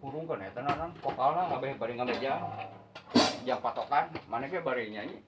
kurung kan ya tenanan vokal lah nggak bari ngambil jam jam patokan mana ke bari nyanyi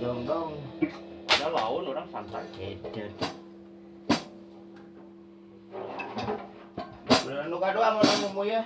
Dong dong. Ada laun orang santai. Edan. Beneran kado sama nemu ya.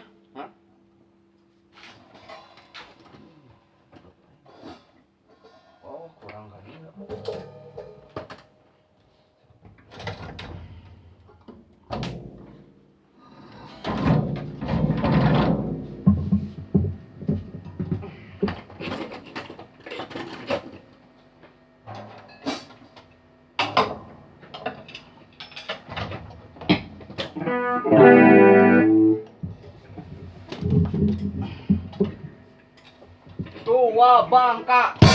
Tua Bangka.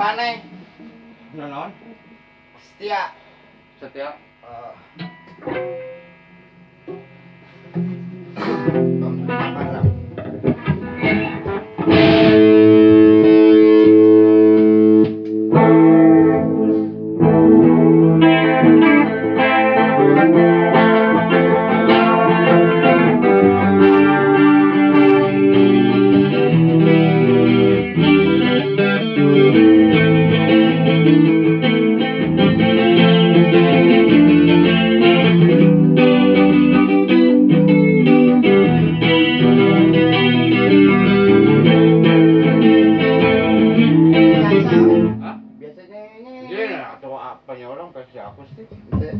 Pane. Nonon. Setia. Setia. Uh. Iya, atau apanya orang pasti aku sih. Iya.